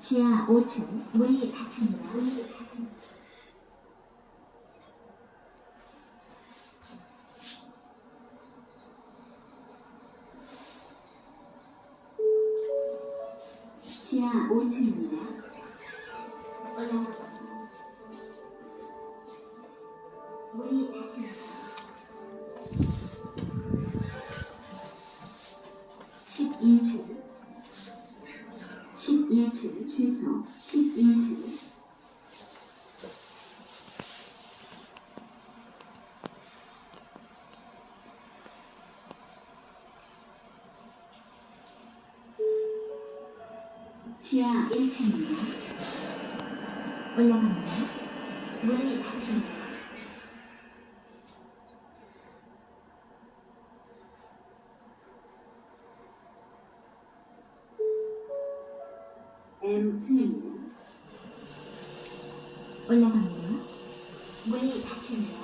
지하 5층 문이 닫힙니다. 지하 5층입니다. 올라갑니다. 문이 닫힙니다. 12층 12층 주소 12층 지하 1층입니다. 올라갑니다. 문이 닫힙니다. M층입니다. 올라갑니다. 문이 닫힙니다.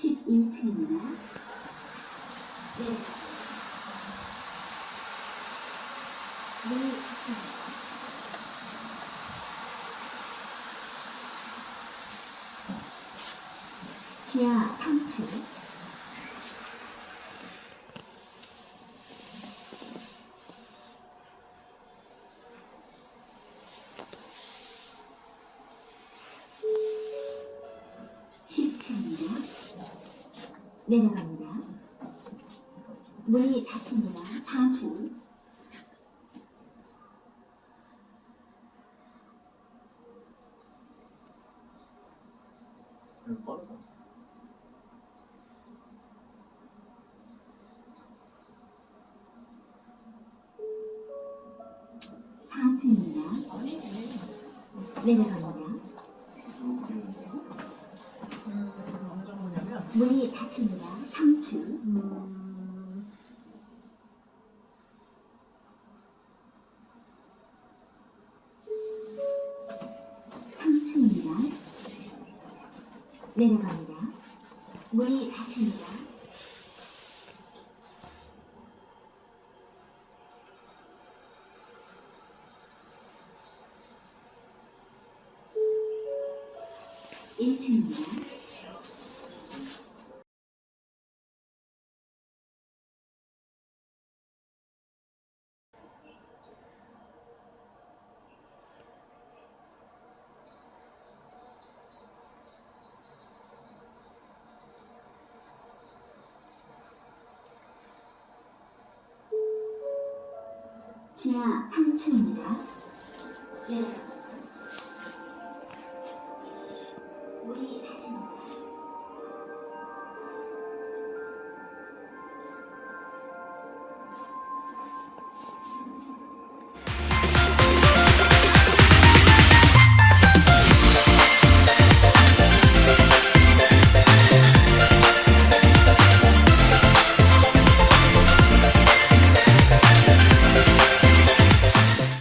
십이 층입니다 네. 문이 닫힙니다. 지하 3층 내려갑니다. 문이 닫힙니다. 4층 빠르다. 4층입니다. 내려갑니다. 문이 닫힙니다. 3층 음, 3층입니다. 내려갑니다. 문이 닫힙니다. 일층입니다 지하 3층입니다. 네.